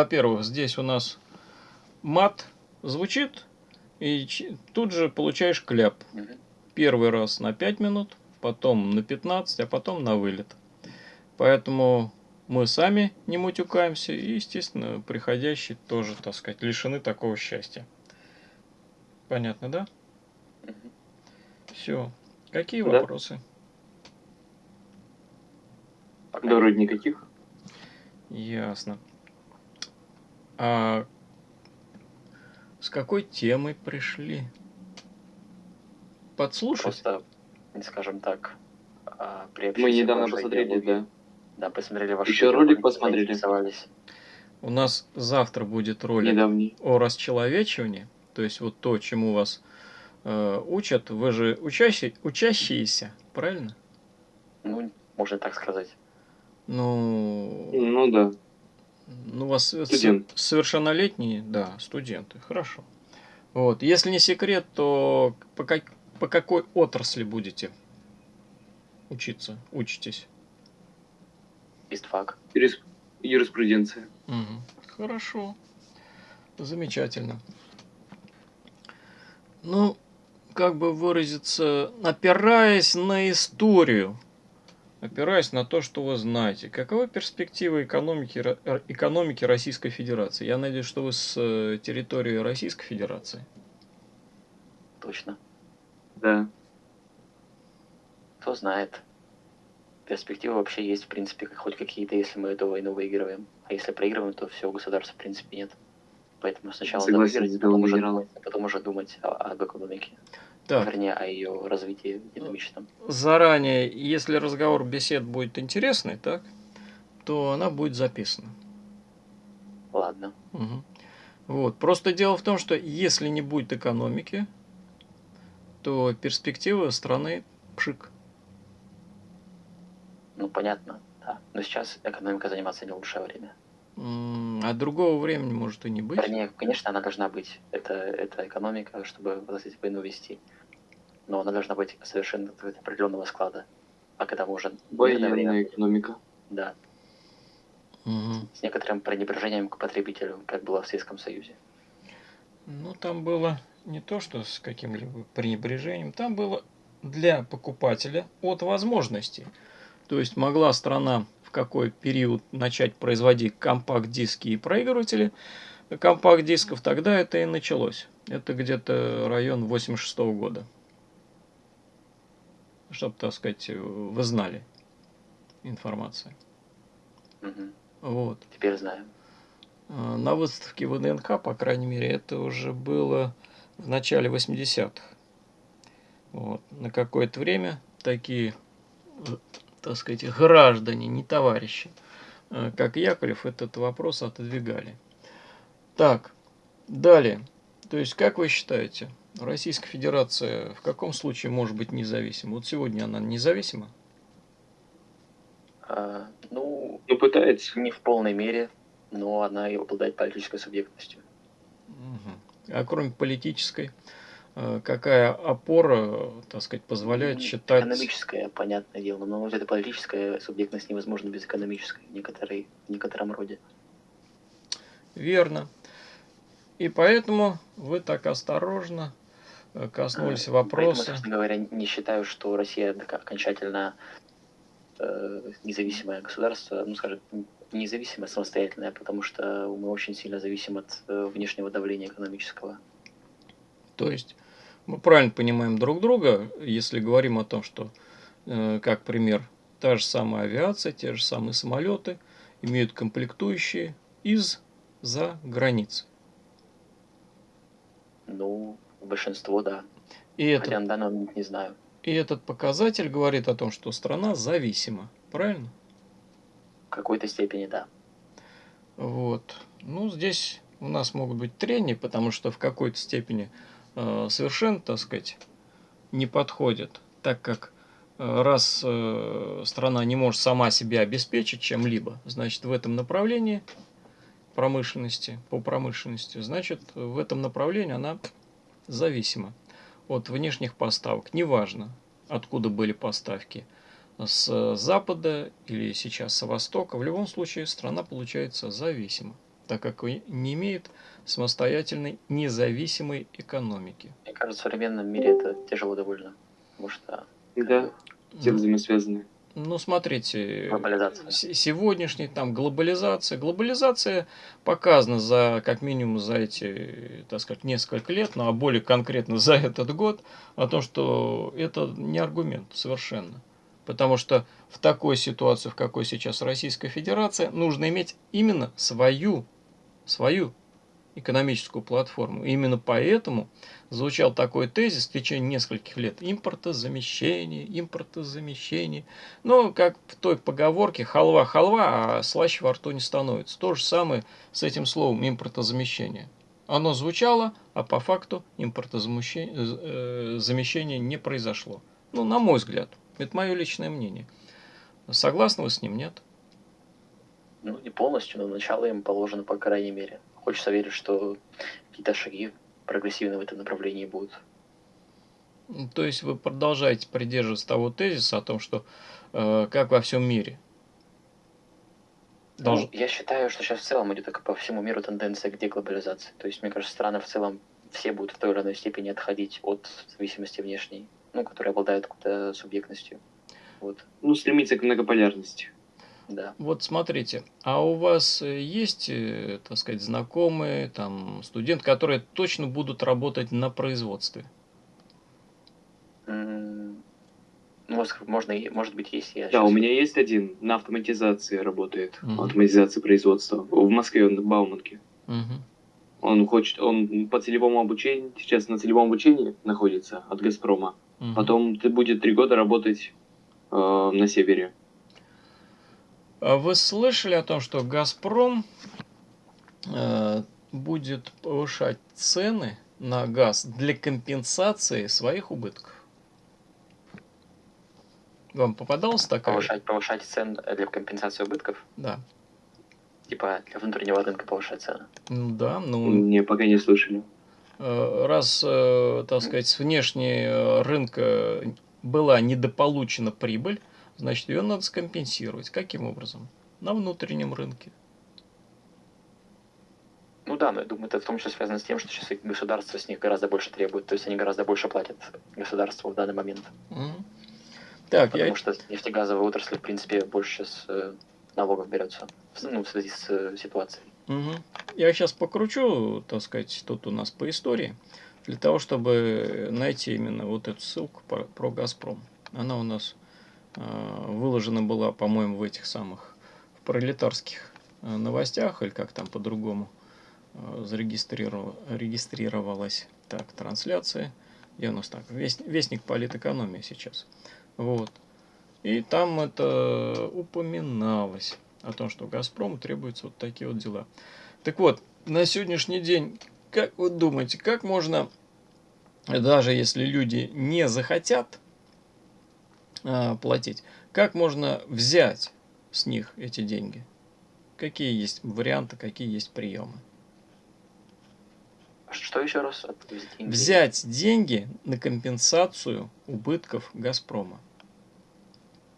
во-первых, здесь у нас мат звучит, и тут же получаешь кляп. Первый раз на 5 минут, потом на 15, а потом на вылет. Поэтому мы сами не мутюкаемся, и, естественно, приходящие тоже, так сказать, лишены такого счастья. Понятно, да? Все. Какие да. вопросы? Да, вроде никаких. Ясно. А с какой темой пришли? Подслушать? Просто, скажем так, а, Мы недавно посмотрели, да. Да, посмотрели ваш Еще ролик посмотрели. У нас завтра будет ролик Недавний. о расчеловечивании. То есть вот то, чему вас э, учат. Вы же учащие, учащиеся, правильно? Ну, можно так сказать. Ну... Ну да. Ну, у вас Студент. совершеннолетние, да, студенты, хорошо. Вот, если не секрет, то по, как, по какой отрасли будете учиться, учитесь? Истфак. Юрис... Юриспруденция. Угу. Хорошо. Замечательно. Ну, как бы выразиться, опираясь на историю, опираясь на то, что вы знаете, каковы перспективы экономики, экономики Российской Федерации? Я надеюсь, что вы с э, территории Российской Федерации. Точно. Да. Кто знает. Перспективы вообще есть, в принципе, хоть какие-то, если мы эту войну выигрываем. А если проигрываем, то все, государства, в принципе, нет. Поэтому сначала Согласен, надо выиграть, потом уже, думать, потом уже думать об экономике. Так. Вернее, о ее развитии динамичном. Заранее, если разговор бесед будет интересный, так, то она будет записана. Ладно. Угу. Вот. Просто дело в том, что если не будет экономики, то перспективы страны пшик. Ну, понятно, да. Но сейчас экономика заниматься не лучшее время. А другого времени может и не быть. Вернее, конечно, она должна быть. Это, это экономика, чтобы вот эти войну вести но она должна быть совершенно определенного склада. А когда мы уже... Военная время, экономика. Да. Угу. С некоторым пренебрежением к потребителю, как было в Советском Союзе. Ну, там было не то, что с каким-либо пренебрежением, там было для покупателя от возможностей. То есть могла страна в какой период начать производить компакт-диски и проигрыватели компакт-дисков, тогда это и началось. Это где-то район 86 -го года чтобы, так сказать, вы знали информацию. Угу. Вот. Теперь знаем. А, на выставке ВДНХ, по крайней мере, это уже было в начале 80-х. Вот. На какое-то время такие, так сказать, граждане, не товарищи, как Яковлев, этот вопрос отодвигали. Так, далее. То есть, как вы считаете, Российская Федерация в каком случае может быть независима? Вот сегодня она независима? А, ну, ну, пытается. Не в полной мере, но она и обладает политической субъектностью. Угу. А кроме политической, э, какая опора, так сказать, позволяет ну, считать... Экономическая, понятное дело, но вот эта политическая субъектность невозможна без экономической в, некоторой, в некотором роде. Верно. И поэтому вы так осторожно коснулись вопроса. Поэтому, честно говоря, не считаю, что Россия окончательно э, независимое государство, ну, скажем, независимое, самостоятельное, потому что мы очень сильно зависим от э, внешнего давления экономического. То есть мы правильно понимаем друг друга, если говорим о том, что, э, как пример, та же самая авиация, те же самые самолеты имеют комплектующие из-за границы. Ну, Большинство, да. И Хотя на данный момент не знаю. И этот показатель говорит о том, что страна зависима, правильно? В какой-то степени, да. Вот. Ну, здесь у нас могут быть трения, потому что в какой-то степени э, совершенно, так сказать, не подходит, так как э, раз э, страна не может сама себя обеспечить чем-либо, значит, в этом направлении промышленности, по промышленности, значит, в этом направлении она зависимо от внешних поставок. Неважно, откуда были поставки, с запада или сейчас со востока. В любом случае страна получается зависима. так как не имеет самостоятельной независимой экономики. Мне кажется, в современном мире это тяжело довольно. Потому что Да, все взаимосвязаны. Ну, смотрите, Глобализация. сегодняшний там глобализация. Глобализация показана за, как минимум, за эти, так сказать, несколько лет, ну, а более конкретно за этот год, о том, что это не аргумент совершенно. Потому что в такой ситуации, в какой сейчас Российская Федерация, нужно иметь именно свою, свою экономическую платформу. И именно поэтому звучал такой тезис в течение нескольких лет. Импортозамещение, импортозамещение. Ну, как в той поговорке, халва-халва, а слаще во рту не становится. То же самое с этим словом импортозамещение. Оно звучало, а по факту импортозамещение э, замещение не произошло. Ну, на мой взгляд. Это мое личное мнение. Согласны вы с ним, нет? Ну, не полностью, но начало им положено, по крайней мере. Хочется верить, что какие-то шаги прогрессивные в этом направлении будут. Ну, То есть вы продолжаете придерживаться того тезиса о том, что э, как во всем мире. Долж- Ну, я считаю, что сейчас в целом идет по всему миру тенденция к деглобализации. То есть, мне кажется, страны в целом все будут в той или иной степени отходить от зависимости внешней, ну, которые обладают какой-то субъектностью. Вот, Ну, стремиться к многополярности. Да. Вот смотрите, а у вас э, есть, э, так сказать, знакомые, там, студенты, которые точно будут работать на производстве? Ну, можно, может быть, есть. Я Да, щас- у меня есть один на автоматизации работает. Мгм. Автоматизации производства. В Москве, он в Бауманке. Мгм. Он хочет, он по целевому обучению, сейчас на целевом обучении находится от Газпрома. Мгм. Потом ты будет три года работать э, на севере. А Вы слышали о том, что Газпром э, будет повышать цены на газ для компенсации своих убытков? Вам попадалась такая? повышать, повышать цены для компенсации убытков, Да. типа для внутреннего рынка повышать цены. Ну да, ну Не, пока не слышали. Э, раз, э, так сказать, с внешнего рынка была недополучена прибыль, значит, ее надо скомпенсировать. Каким образом? На внутреннем рынке. Ну да, но я думаю, это в том числе связано с тем, что сейчас государство с них гораздо больше требует, то есть они гораздо больше платят государству в данный момент. Мгм. Так, я... Потому что нефтегазовая отрасль, в принципе, больше сейчас э, налогов берется, в- ну, в связи с э, ситуацией. Мгм. Я сейчас покручу, так сказать, тут у нас по истории, для того, чтобы найти именно вот эту ссылку про, про «Газпром». Она у нас э, выложена была, по-моему, в этих самых в пролетарских э, новостях, или как там по-другому э, зарегистриров- регистрировалась. Так, трансляция. И у нас так, вест- вестник политэкономии сейчас. Вот. И там это упоминалось о том, что Газпрому требуются вот такие вот дела. Так вот, на сегодняшний день, как вы думаете, как можно, даже если люди не захотят а, платить, как можно взять с них эти деньги? Какие есть варианты, какие есть приемы? Что еще раз? Деньги? Взять деньги на компенсацию убытков Газпрома.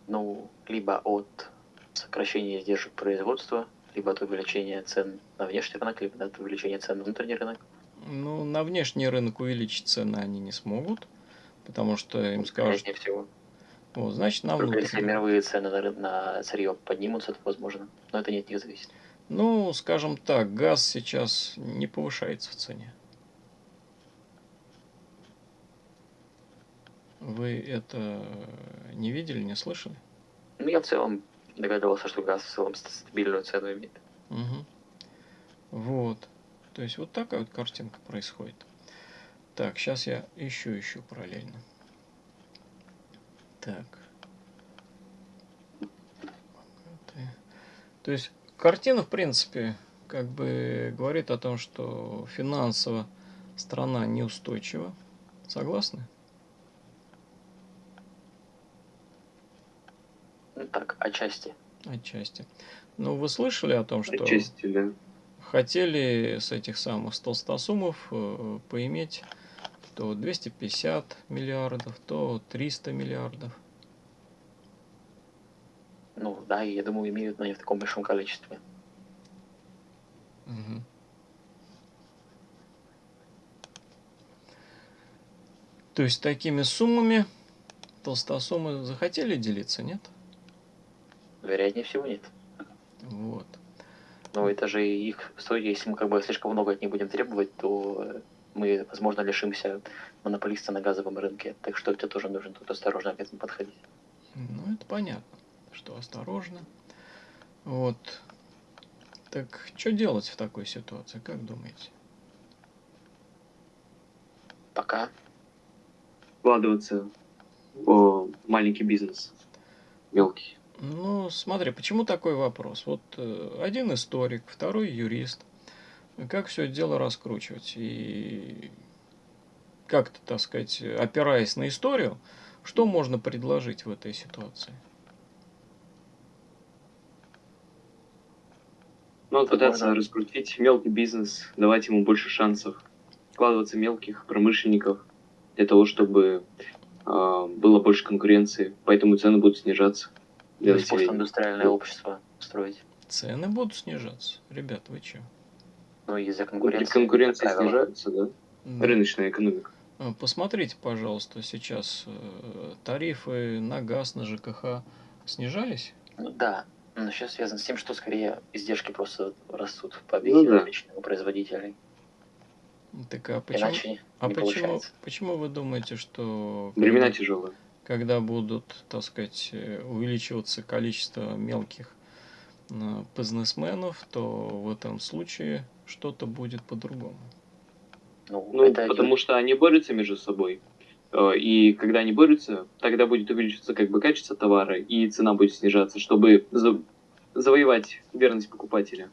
Ну, либо от сокращения издержек производства, либо от увеличения цен на внешний рынок, либо от увеличения цен на внутренний рынок. Ну, на внешний рынок увеличить цены они не смогут, потому что им скажут, Вероятнее всего. Вот, значит, на Только если мировые цены на, на сырье поднимутся, то возможно. Но это не от них зависит. Ну, скажем так, газ сейчас не повышается в цене. Вы это не видели, не слышали? Ну, я в целом догадывался, что газ в целом ст- стабильную цену имеет. Угу. Вот. То есть вот такая вот картинка происходит. Так, сейчас я ищу, ищу параллельно. Так. То есть картина, в принципе, как бы говорит о том, что финансово страна неустойчива. Согласны? Ну, так, отчасти. Отчасти. Ну, вы слышали о том, что... Отчасти, да. хотели с этих самых толстосумов э, поиметь то 250 миллиардов, то 300 миллиардов. Ну, да, и я думаю, имеют, но не в таком большом количестве. Мгм. То есть такими суммами толстосумы захотели делиться, нет? Вероятнее всего нет. Вот. Но это же их если мы как бы слишком много от них будем требовать, то э, мы, возможно, лишимся монополиста на газовом рынке. Так что тебе тоже нужно тут осторожно к этому подходить. Ну, это понятно, что осторожно. Вот. Так что делать в такой ситуации, как думаете? Пока. Вкладываться в маленький бизнес. Мелкий. Ну, смотри, почему такой вопрос? Вот э, один историк, второй юрист. Как все это дело раскручивать? И как-то, так сказать, опираясь на историю, что можно предложить в этой ситуации? Ну, пытаться можно- раскрутить мелкий бизнес, давать ему больше шансов. Вкладываться в мелких промышленников для того, чтобы а, было больше конкуренции, поэтому цены будут снижаться для То есть населения. постиндустриальное общество строить. Цены будут снижаться. Ребят, вы че? Ну, из-за конкуренции. конкуренции как правило. снижаются, да? Рыночная экономика. А, Посмотрите, пожалуйста, сейчас э, тарифы на газ, на ЖКХ снижались? Ну, да. Но сейчас связано с тем, что скорее издержки просто растут по Ну да. у производителей. Так а почему, Иначе а не почему, получается. почему вы думаете, что Времена когда, тяжелые. когда будут, так сказать, э, увеличиваться количество мелких бизнесменов, то в этом случае что-то будет по-другому? Ну, Ну, это потому что они борются между собой. Э, И когда они борются, тогда будет увеличиваться как бы качество товара, и цена будет снижаться, чтобы за- завоевать верность покупателя.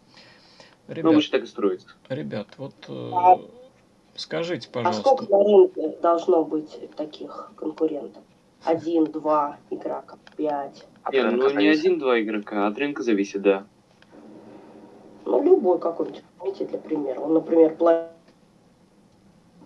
Ну, Ребят, обычно так и строится. ребят вот э, А- скажите, А сколько пожалуйста, на рынке должно быть таких конкурентов? Один, два игрока, пять. от Не, ну не один-два игрока, от рынка зависит, да. Ну, любой какой-нибудь, возьмите для примера. Он, например, платит...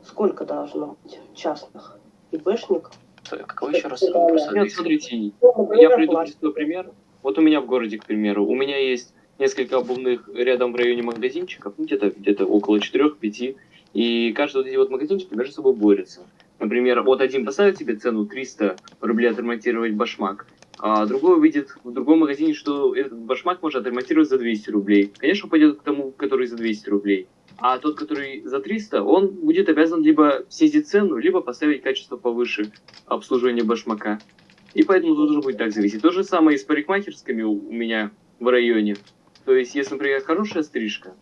Сколько должно быть частных ИБшников? Какой еще раз? Да. Просто Нет, смотрите, Ну, я платит. простой пример. Вот у меня в городе, к примеру, у меня есть несколько обувных рядом в районе магазинчиков, ну, где-то где около 4-5, и каждый вот эти вот магазинчики между собой борются. Например, вот один поставит себе цену 300 рублей отремонтировать башмак, а другой увидит в другом магазине, что этот башмак можно отремонтировать за 200 рублей. Конечно, пойдет к тому, который за 200 рублей. А тот, который за 300, он будет обязан либо снизить цену, либо поставить качество повыше обслуживания башмака. И поэтому тут уже будет так зависеть. То же самое и с парикмахерскими у меня в районе. То есть, если, например, хорошая стрижка,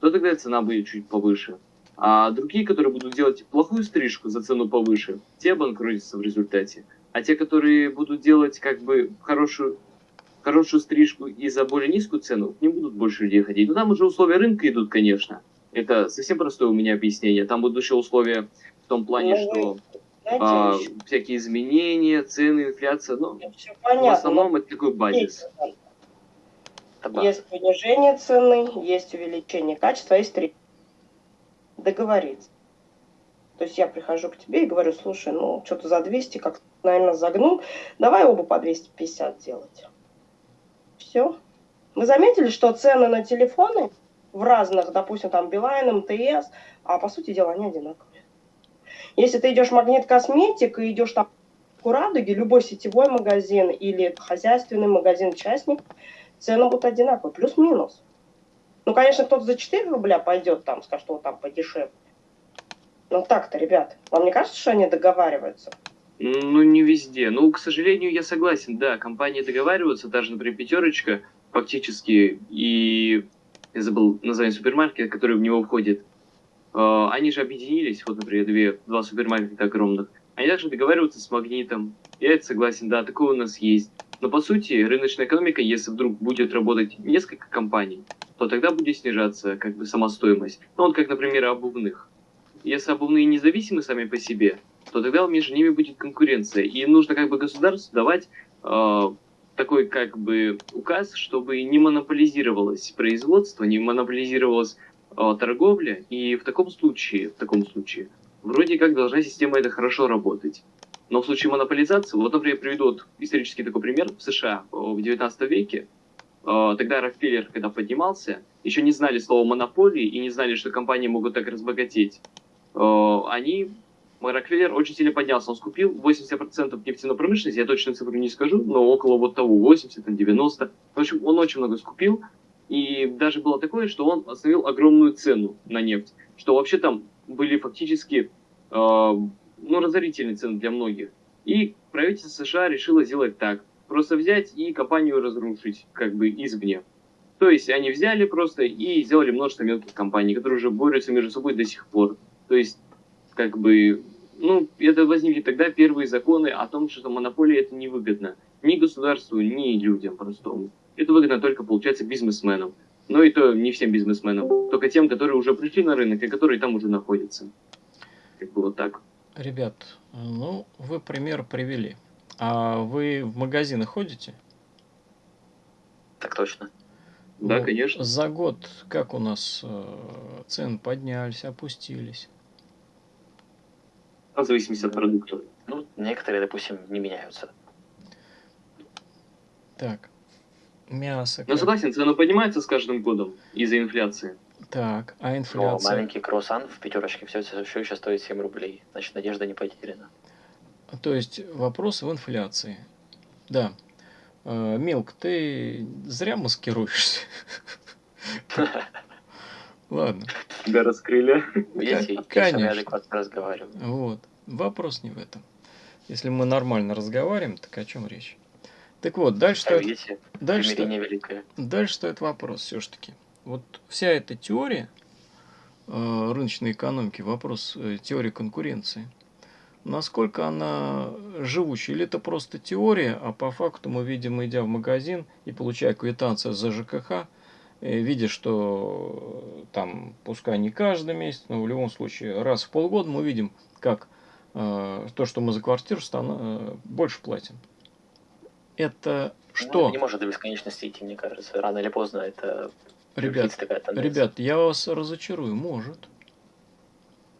то тогда цена будет чуть повыше. А другие, которые будут делать плохую стрижку за цену повыше, те обанкротятся в результате. А те, которые будут делать как бы хорошую, хорошую стрижку и за более низкую цену, ним будут больше людей ходить. Но там уже условия рынка идут, конечно. Это совсем простое у меня объяснение. Там будут еще условия в том плане, Ну, что а, еще всякие изменения, цены, инфляция. Ну, в основном это такой базис. Есть понижение цены, есть увеличение качества, есть три. Договориться. То есть я прихожу к тебе и говорю, слушай, ну что-то за 200 как наверное, загнул, давай оба по 250 делать. Все. Вы заметили, что цены на телефоны в разных, допустим, там Билайн, МТС, а по сути дела они одинаковые. Если ты идешь в магнит косметик и идешь там у Радуги, любой сетевой магазин или хозяйственный магазин частник, цены будут одинаковые, плюс-минус. Ну, конечно, кто-то за 4 рубля пойдет там, скажет, что там подешевле. Ну так-то, ребят, вам не кажется, что они договариваются? Ну, не везде. Ну, к сожалению, я согласен, да, компании договариваются, даже, например, пятерочка, фактически, и я забыл название супермаркета, который в него входит. Э, Они же объединились, вот, например, две, два супермаркета огромных. Они также договариваются с магнитом. Я это согласен, да, такое у нас есть. Но по сути, рыночная экономика, если вдруг будет работать несколько компаний, то тогда будет снижаться как бы сама стоимость. Ну вот как, например, обувных. Если обувные независимы сами по себе, то тогда между ними будет конкуренция. И нужно как бы государству давать э, такой как бы указ, чтобы не монополизировалось производство, не монополизировалась э, торговля. И в таком случае, в таком случае, вроде как должна система это хорошо работать. Но в случае монополизации, вот, например, я приведу вот исторический такой пример в США э, в 19 веке, э, тогда Рокфеллер, когда поднимался, еще не знали слова монополии и не знали, что компании могут так разбогатеть, э, они Рокфеллер очень сильно поднялся. Он скупил 80% нефтяной промышленности, я точно цифру не скажу, но около вот того, 80, 90. В общем, он очень много скупил. И даже было такое, что он остановил огромную цену на нефть. Что вообще там были фактически э, ну, разорительные цены для многих. И правительство США решило сделать так. Просто взять и компанию разрушить, как бы извне. То есть они взяли просто и сделали множество мелких компаний, которые уже борются между собой до сих пор. То есть как бы, ну, это возникли тогда первые законы о том, что монополия это невыгодно ни государству, ни людям простому. Это выгодно только, получается, бизнесменам. Но и то не всем бизнесменам, только тем, которые уже пришли на рынок и которые там уже находятся. Как бы вот так. Ребят, ну, вы пример привели. А вы в магазины ходите? Так точно. Да, Ну, конечно. За год как у нас э, цены поднялись, опустились? В зависимости от продукта. Ну, некоторые, допустим, не меняются. Так, мясо. Но как? согласен, цены поднимаются с каждым годом из-за инфляции. Так, а Но инфляция? маленький круассан в пятерочке все, все еще стоит 7 рублей. Значит, надежда не потеряна. То есть вопрос в инфляции. Да. Э, Милк, ты зря маскируешься. Ладно, Тебя раскрыли. Видите, я конечно. сами адекватно разговариваю. вот. Вопрос не в этом. Если мы нормально разговариваем, так о чем речь? Так вот, дальше А стоит, дальше, стоит- дальше стоит вопрос все-таки. Вот вся эта теория э, рыночной экономики, вопрос э, теории конкуренции, насколько она живучая? Или это просто теория, а по факту мы видим, идя в магазин и получая квитанцию за ЖКХ, э, видя, что э, там, пускай не каждый месяц, но в любом случае раз в полгода мы видим, как э, то, что мы за квартиру стан- э, больше платим. Это Ну, что? это не может до бесконечности идти, мне кажется. Рано или поздно это Ребят, такая тенденция. ребят, я вас разочарую, может.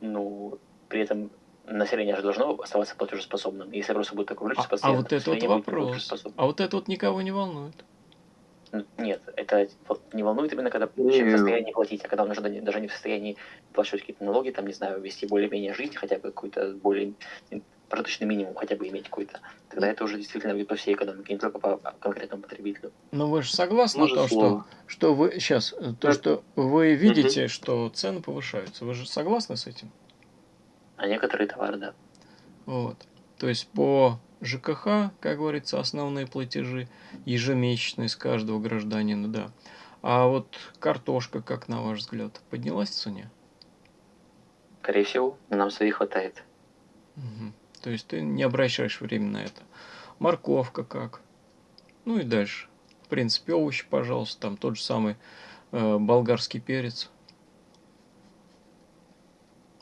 Ну, при этом население же должно оставаться платежеспособным. Если просто будет такой выручка А, а постоянно, вот это вот вопрос. А вот это вот никого не волнует. Н- Нет, это вот не волнует именно, когда Не. человек в состоянии платить, а когда он уже да- даже не в состоянии платить какие-то налоги, там, не знаю, вести более-менее жизнь, хотя бы какой-то более прожиточный минимум хотя бы иметь какой-то. Тогда это уже действительно будет по всей экономике, не только по конкретному потребителю. Но вы же согласны Может, то, что, слово. что вы сейчас, то, Так. что вы видите, что цены повышаются. Вы же согласны с этим? А некоторые товары, да. Вот. То есть по ЖКХ, как говорится, основные платежи ежемесячные с каждого гражданина, да. А вот картошка, как на ваш взгляд, поднялась в цене? Скорее всего, нам своих хватает. Мгм. То есть ты не обращаешь время на это. Морковка как? Ну и дальше. В принципе, овощи, пожалуйста, там тот же самый э, болгарский перец.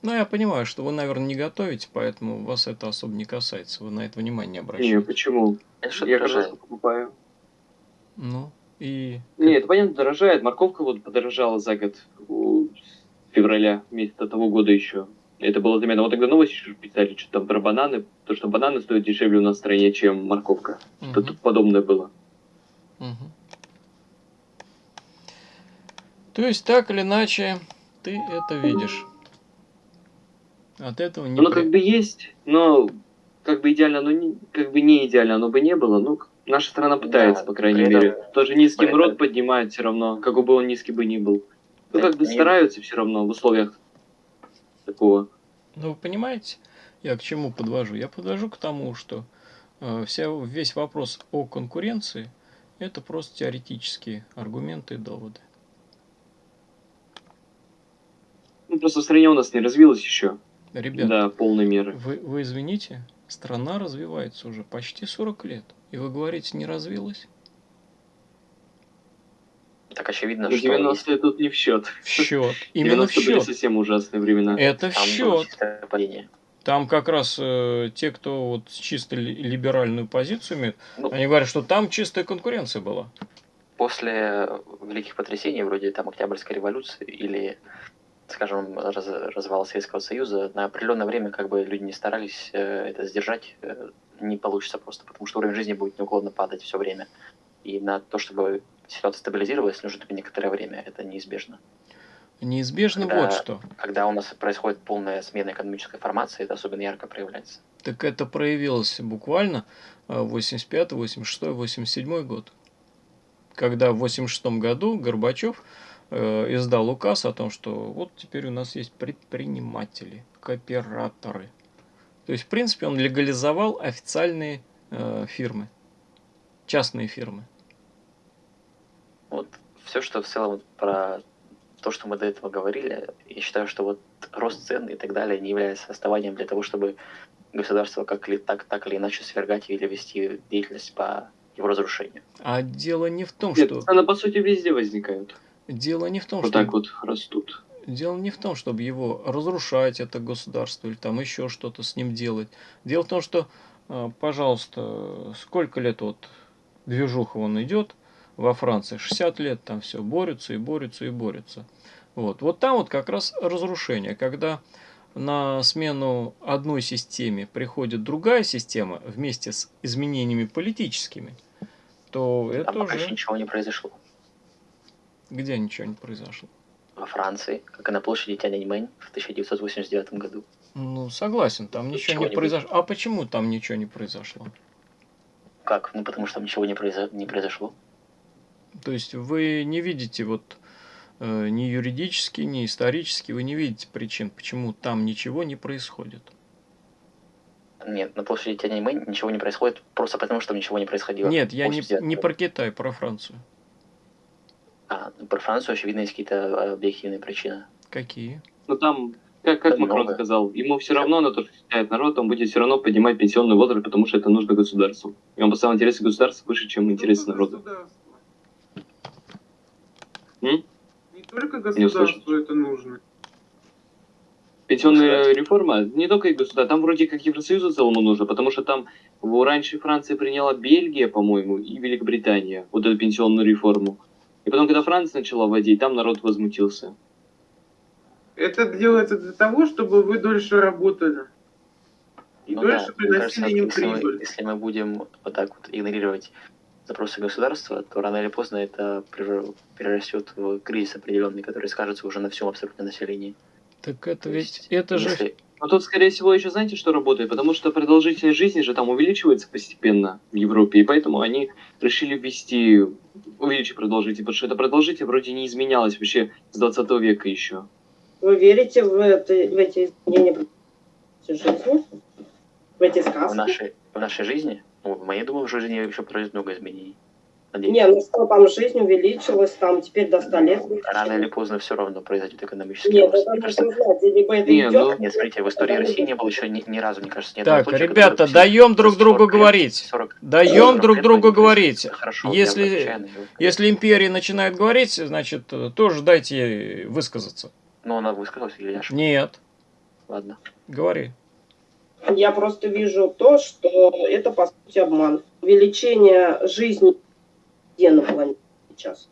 Ну, я понимаю, что вы, наверное, не готовите, поэтому вас это особо не касается. Вы на это внимание не Не, обращаете. почему? Это что Я дорожает. картошку покупаю. Ну, и... Не, это понятно, дорожает. Морковка вот подорожала за год. февраля месяца того года еще. Это было заметно. Вот тогда новости еще писали, что там про бананы. То, что бананы стоят дешевле у нас в стране, чем морковка. Что Мгм, тут подобное было. мгм. То есть, так или иначе, ты это видишь. От этого не... Оно при- как бы есть, но как бы идеально, оно не, как бы не идеально, оно бы не было. Ну, наша страна пытается, Да, по крайней этом- мере. Тоже низкий при рот этом- поднимает все равно, какой бы он низкий бы ни был. Ну, как бы стараются все равно в условиях такого. Ну, вы понимаете, я к чему подвожу? Я подвожу к тому, что э, вся, весь вопрос о конкуренции – это просто теоретические аргументы и доводы. Ну, просто в стране у нас не развилось еще Ребят, до полной меры. вы, вы извините, страна развивается уже почти 40 лет, и вы говорите, не развилась? Так очевидно, что есть 90-е тут не в счет. В счет. Именно в 90-е были счет. совсем ужасные времена. Это в там счет. падение. Там как раз э, те, кто вот чисто ли- либеральную позицию имеет, Ну, они говорят, что там чистая конкуренция была. после великих потрясений, вроде там Октябрьской революции или, скажем, раз- развала Советского Союза, на определенное время как бы люди не старались э, это сдержать, э, не получится просто, потому что уровень жизни будет неуклонно падать все время. И на то, чтобы ситуация стабилизировалась, нужно некоторое время, это неизбежно. Неизбежно Когда- вот что. Когда у нас происходит полная смена экономической формации, это особенно ярко проявляется. Так это проявилось буквально э, 85, 86, 87 год. Когда в 86 году Горбачев э, издал указ о том, что вот теперь у нас есть предприниматели, кооператоры. То есть, в принципе, он легализовал официальные э, фирмы, частные фирмы. Вот все, что в целом про то, что мы до этого говорили, я считаю, что вот рост цен и так далее не является основанием для того, чтобы государство как ли, так, так или иначе свергать или вести деятельность по его разрушению. А дело не в том, Нет, что цены, по сути, везде возникают. дело не в том, Вот что так вот растут. Дело не в том, чтобы его разрушать, это государство, или там еще что-то с ним делать. Дело в том, что, э, пожалуйста, сколько лет вот движуха он идет во Франции? 60 лет там все борются и борются и борются. Вот, вот там вот как раз разрушение, когда на смену одной системе приходит другая система вместе с изменениями политическими, то это Там пока еще уже ничего не произошло. где ничего не произошло. Во Франции, как и на площади Тяньаньмэнь в 1989 году. Ну, согласен, там ничего Ничего не не произошло. А почему там ничего не произошло? Как? Ну, потому что там ничего не, произо- не произошло. То есть вы не видите вот э, ни юридически, ни исторически, вы не видите причин, почему там ничего не происходит. Нет, на площади Тяньаньмэнь ничего не происходит, просто потому что ничего не происходило. Нет, я не, 89 не про Китай, про Францию. А, ну, про Францию, очевидно, есть какие-то э, объективные причины. Какие? Но там, как, как Да Макрон много. сказал, ему все равно на то, что считает народ, он будет все равно поднимать пенсионный возраст, потому что это нужно государству. И он поставил интересы государства выше, чем интересы народа. М? Не только Не государству это нужно. Пенсионная реформа не только и государство, там вроде как Евросоюзу целому нужно, потому что там раньше Франция приняла Бельгия, по-моему, и Великобритания, вот эту пенсионную реформу. И потом, когда Франция начала вводить, там народ возмутился. Это делается для того, чтобы вы дольше работали. И Ну дольше да, мне кажется, приносили им если мы, прибыль. если мы будем вот так вот игнорировать запросы государства, то рано или поздно это перерастет в кризис определенный, который скажется уже на всем абсолютно населении. Так это То ведь, есть, это же... если- Но тут, скорее всего, еще знаете, что работает? Потому что продолжительность жизни же там увеличивается постепенно в Европе, и поэтому они решили ввести, увеличить продолжительность, потому что эта продолжительность вроде не изменялась вообще с 20 века еще. Вы верите в, это, в эти изменения жизни? В эти в сказки? нашей, в нашей жизни, ну, в моей, думаю, в жизни еще произойдет много изменений. Надеюсь. Не, ну что там жизнь увеличилась, там теперь до 100 лет. Рано или поздно все равно произойдет экономический Нет, рост. Мне кажется, знать, либо это Не, идет... ну- нет, смотрите, в истории России не было еще ни, ни разу, мне кажется, ни одного Так, случая, ребята, даем друг 40 другу лет- говорить. 40 Даем 40 друг другу говорить. Хорошо, Если- я Если империя начинает говорить, значит, тоже дайте ей высказаться. Ну, она высказалась или я ошибся? Нет, Ладно. говори. Я просто вижу то, что это, по сути, обман. Увеличение жизни где на планете сейчас.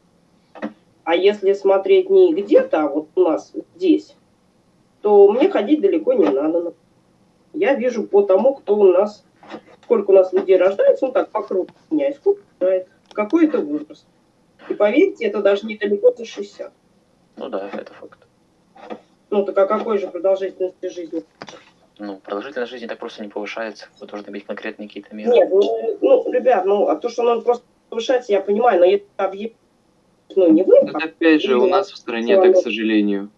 А если смотреть не где-то, а вот у нас здесь, то мне ходить далеко не надо. Я вижу по тому, кто у нас, сколько у нас людей рождается, ну так, по кругу меня, и сколько умирает, какой это возраст. И поверьте, это даже недалеко за 60. Ну да, это факт. Ну так а какой же продолжительности жизни? Ну, продолжительность жизни так просто не повышается. Вы должны иметь конкретные какие-то меры. Нет, ну, ну, ребят, ну, а то, что надо просто повышать, я понимаю, но если объект, ну, не вы, Это опять же у нас в стране так, к сожалению.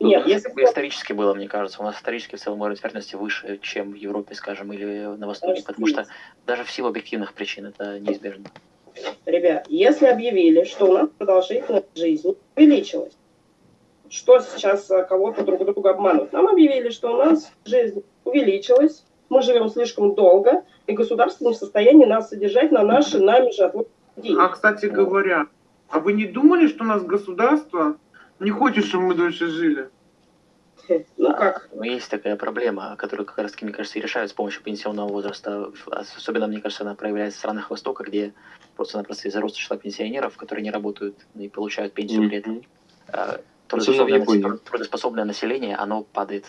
нет, если бы исторически было, мне кажется. У нас исторически в целом уровень смертности выше, чем в Европе, скажем, или на Востоке, потому что даже в силу объективных причин это неизбежно. Ребят, если объявили, что у нас продолжительность жизни увеличилась, что сейчас а, кого-то друг друга обманут? Нам объявили, что у нас жизнь увеличилась, мы живем слишком долго, и государство не в состоянии нас содержать на наши нами же деньги. А, кстати говоря, а вы не думали, что у нас государство не хочет, чтобы мы дольше жили? Ну как? Но есть такая проблема, которую как раз таки, мне кажется, и решают с помощью пенсионного возраста. Особенно, мне кажется, она проявляется в странах Востока, где просто-напросто из-за роста числа пенсионеров, которые не работают и получают пенсию при этом, А, трудоспособное, трудоспособное население, оно падает.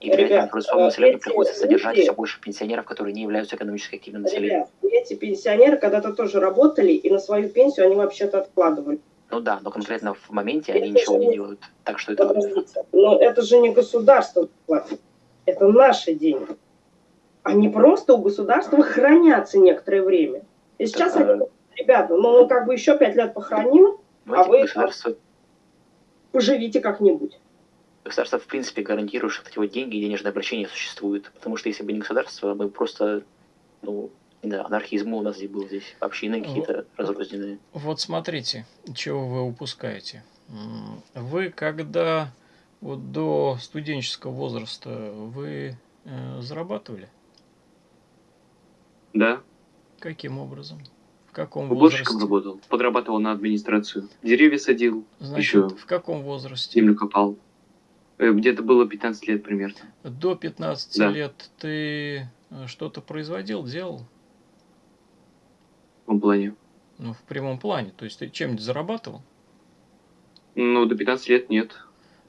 И при этом Ребят, трудоспособному населению эти приходится содержать все больше пенсионеров, которые не являются экономически активным населением. Ребят, эти пенсионеры когда-то тоже работали, и на свою пенсию они вообще-то откладывали. Ну да, но конкретно в моменте Это они ничего не делают. Так что это но это же не государство платит, это наши деньги. Они просто у государства хранятся некоторое время. И сейчас Так, они, ребята, ну мы как бы еще пять лет похороним, Понимаете, А вы- государство, поживите как-нибудь. государство в принципе гарантирует, что эти вот деньги и денежное обращение существуют. Потому что если бы не государство, мы просто, ну, знаю, анархизм у нас здесь был здесь, общины какие-то разрозненные. Вот смотрите, чего вы упускаете. Вы когда вот до студенческого возраста вы э, зарабатывали? Да, Каким образом? Каком уборщиком возрасте? работал, подрабатывал на администрацию. Деревья садил, Значит, еще в каком возрасте? землю копал. Э, Где-то было 15 лет примерно. До 15 Да. лет ты э, что-то производил, делал? В том плане. Ну, в прямом плане. То есть ты чем-нибудь зарабатывал? Ну, до 15 лет нет.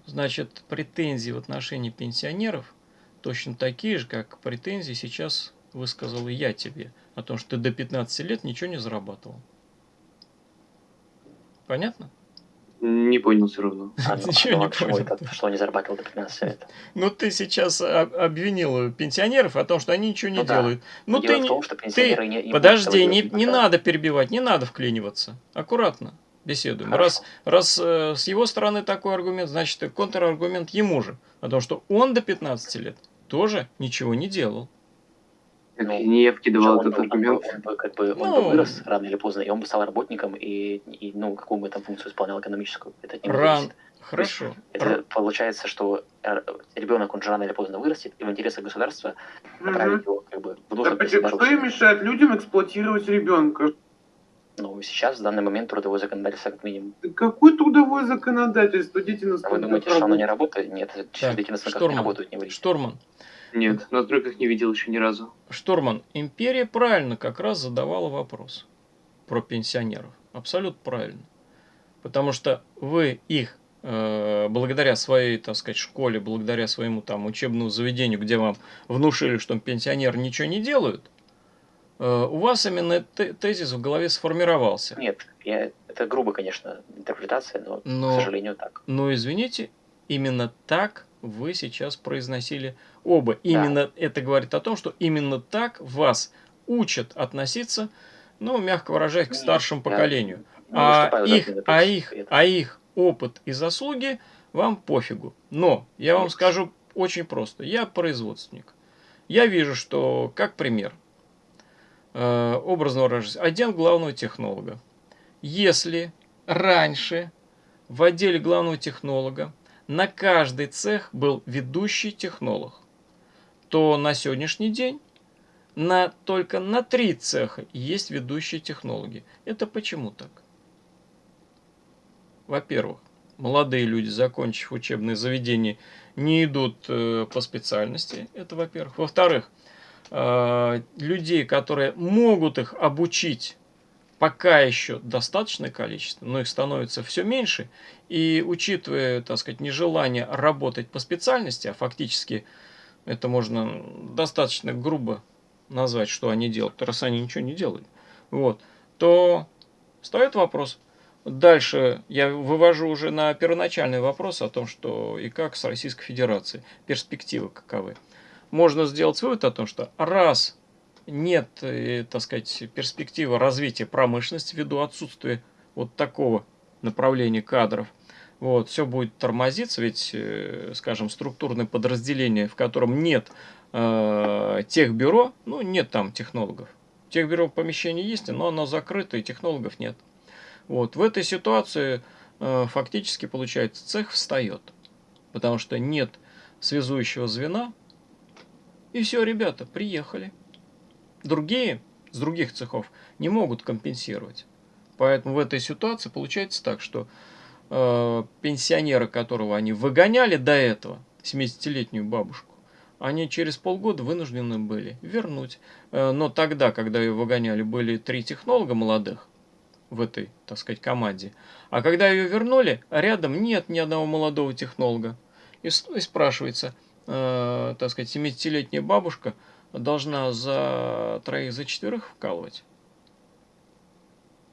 Значит, претензии в отношении пенсионеров точно такие же, как претензии сейчас высказал и я тебе. О том, что ты до 15 лет ничего не зарабатывал. Понятно? Не понял все равно. А, Ничего не почему понял. это, что не зарабатывал до 15 лет? Ну, ты сейчас об- обвинил пенсионеров о том, что они ничего не Ну да. делают. Ну, ты в не... том, что пенсионеры не, не Подожди, не, не надо перебивать, не надо вклиниваться. Аккуратно беседуем. Хорошо. Раз, раз э, с его стороны такой аргумент, значит, и контраргумент ему же. О том, что он до 15 лет тоже ничего не делал. Ну, не я вкидывал он, этот он, аргумент. он бы как бы он Ну. бы вырос рано или поздно, и он бы стал работником, и, и ну, какую бы там функцию исполнял экономическую. Это него Ран. зависит. Хорошо. Это получается, что э, ребенок, он же рано или поздно вырастет, и в интересах государства направить его как бы в Да нужном почему- что им мешает людям эксплуатировать ребенка? Ну, сейчас, в данный момент, трудовое законодательство как минимум. Да Какое трудовое законодательство? Дети на А вы думаете, что оно не работают. работает? Нет, Так, дети на станках не работают, не врите. Штурман. Нет, на стройках не видел еще ни разу. Штурман, империя правильно как раз задавала вопрос про пенсионеров. Абсолютно правильно. Потому что вы их, э, благодаря своей, так сказать, школе, благодаря своему там учебному заведению, где вам внушили, что пенсионеры ничего не делают, э, у вас именно те- тезис в голове сформировался. Нет, я, это грубо, конечно, интерпретация, но, Но- к сожалению, так. Но извините, именно так вы сейчас произносили оба. Именно это говорит о том, что именно так вас учат относиться, ну, мягко выражаясь, к старшему я поколению. не А их, а, их, а их опыт и заслуги вам пофигу. Но я вам скажу очень просто. Я производственник. Я вижу, что, как пример, э, образно выражаясь, отдел главного технолога. Если раньше в отделе главного технолога на каждый цех был ведущий технолог, то на сегодняшний день на, только на три цеха есть ведущие технологи. Это почему так? Во-первых, молодые люди, закончив учебное заведение, не идут э, по специальности. Это во-первых. Во-вторых, э, людей, которые могут их обучить, пока еще достаточное количество, но их становится все меньше. И учитывая, так сказать, нежелание работать по специальности, а фактически это можно достаточно грубо назвать, что они делают, раз они ничего не делали, вот, то встает вопрос. Дальше я вывожу уже на первоначальный вопрос о том, что и как с Российской Федерацией, перспективы каковы. Можно сделать вывод о том, что раз нет, э, так сказать, перспективы развития промышленности ввиду отсутствия вот такого направления кадров, вот, все будет тормозиться, ведь, э, скажем, структурное подразделение, в котором нет э, техбюро, ну, нет там технологов. Техбюро помещение есть, но оно закрыто, и технологов нет. Вот, в этой ситуации э, фактически, получается, цех встает, потому что нет связующего звена, и все, ребята, приехали. Другие, с других цехов, не могут компенсировать. Поэтому в этой ситуации получается так, что э, пенсионера, которого они выгоняли до этого, 70-летнюю бабушку, они через полгода вынуждены были вернуть. Э, но тогда, когда ее выгоняли, были три технолога молодых в этой, так сказать, команде. А когда ее вернули, рядом нет ни одного молодого технолога. И, и спрашивается, э, так сказать, 70-летняя бабушка должна за троих, за четверых вкалывать?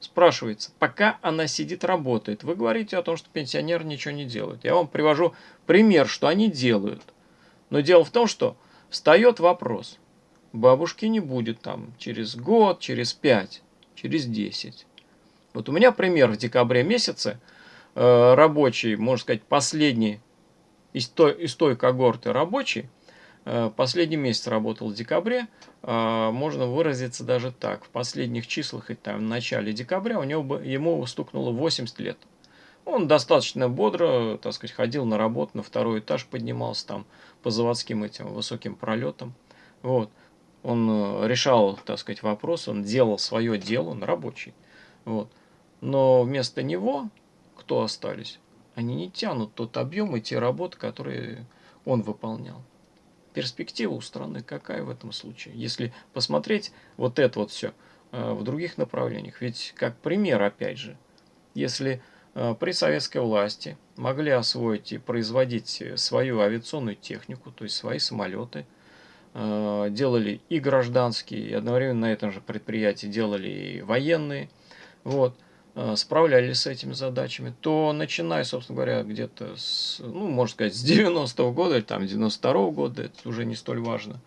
Спрашивается, пока она сидит, работает. Вы говорите о том, что пенсионеры ничего не делают. Я вам привожу пример, что они делают. Но дело в том, что встает вопрос. Бабушки не будет там через год, через пять, через десять. Вот у меня пример в декабре месяце. Э, рабочий, можно сказать, последний из той, из той когорты рабочий, последний месяц работал в декабре, э, можно выразиться даже так. В последних числах, и там, в начале декабря, у него, ему стукнуло 80 лет. Он достаточно бодро, так сказать, ходил на работу, на второй этаж поднимался там по заводским этим высоким пролетам. Вот. Он э, решал, так сказать, вопрос, он делал свое дело, он рабочий. Вот. Но вместо него кто остались? Они не тянут тот объем и те работы, которые он выполнял. Перспектива у страны какая в этом случае? Если посмотреть вот это вот все э, в других направлениях. Ведь как пример, опять же, если э, при советской власти могли освоить и производить свою авиационную технику, то есть свои самолеты, э, делали и гражданские, и одновременно на этом же предприятии делали и военные, вот, Э, справлялись с этими задачами, то начиная, собственно говоря, где-то с, ну, можно сказать, с 90-го года или там 92-го года, это уже не столь важно,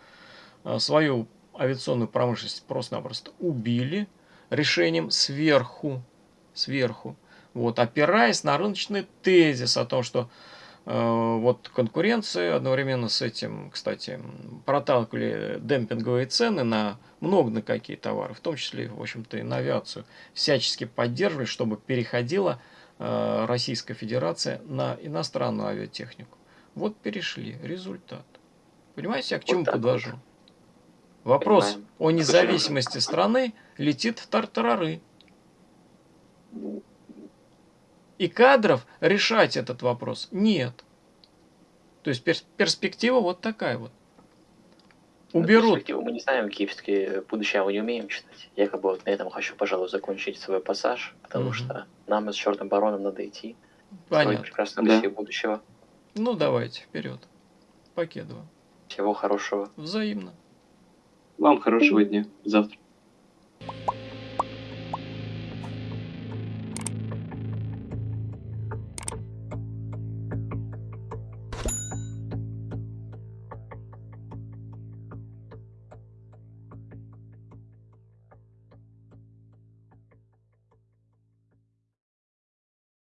э, свою авиационную промышленность просто-напросто убили решением сверху, сверху, вот, опираясь на рыночный тезис о том, что Э, вот конкуренция одновременно с этим, кстати, проталкивали демпинговые цены на много на какие товары, в том числе, в общем-то, и на авиацию, всячески поддерживали, чтобы переходила э, Российская Федерация на иностранную авиатехнику. Вот перешли, результат. Понимаете, я к чему вот подвожу? Вот. Вопрос Понимаем. о независимости страны летит в тартарары. И кадров решать этот вопрос нет. То есть перспектива вот такая вот. Уберут. Перспективу мы не знаем, киевские будущее мы не умеем читать. Я как бы вот на этом хочу, пожалуй, закончить свой пассаж, потому угу. что нам с черным бароном надо идти. Понятно. прекрасную да. Будущего. Ну, давайте, вперед. Покедово. Всего хорошего. Взаимно. Вам хорошего дня. Завтра.